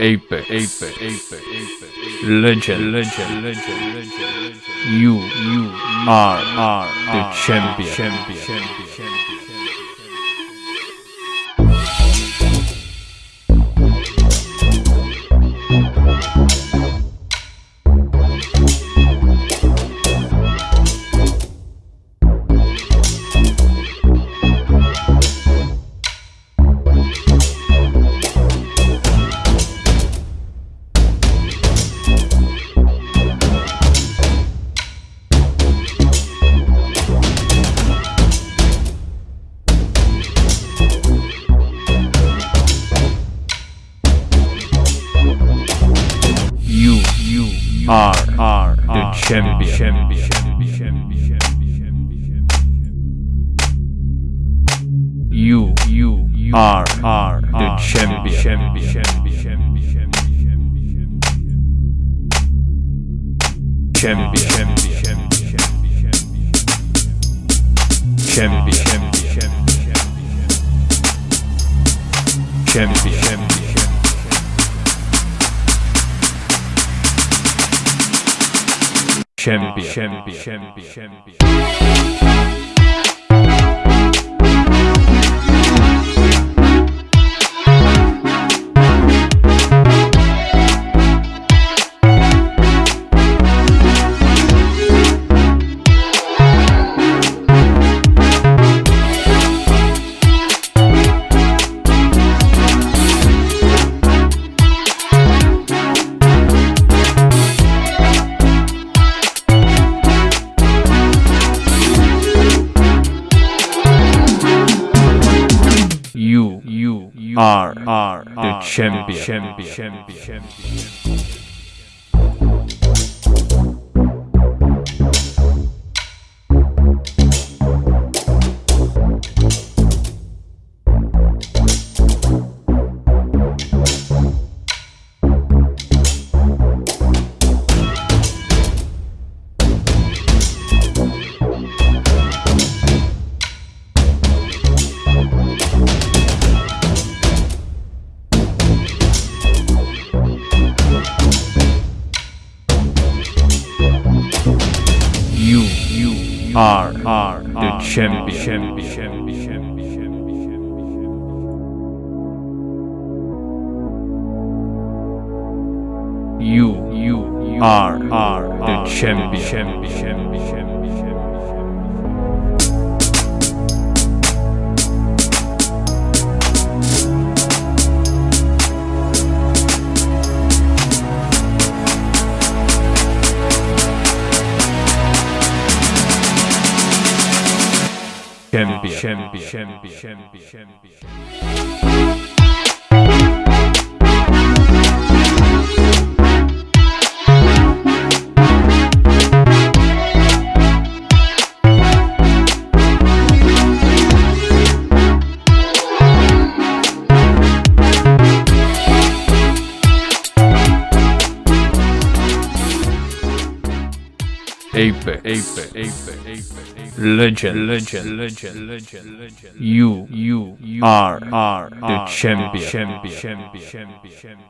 Apex, Apex, Apex, Apex, Legend, Legend, Legend, Legend, You, you are, are the champion, champion, champion, champion. Are, are the champion, champion, champion. You, you are, are the champion, champion, champion, champion, champion, champion, champion, champion. champion, champion, champion, champion. Are, are the champion, champion, champion, champion. Are, are the champion, champion, champion, champion. You, you are, are the champion, champion, champion. Champion, champion, champion, champion, champion. Apex, Apex, Apex, Apex, Legend, Legend, Legend, Legend, Legend. You, you are, are the champion, champion, champion, champion, champion.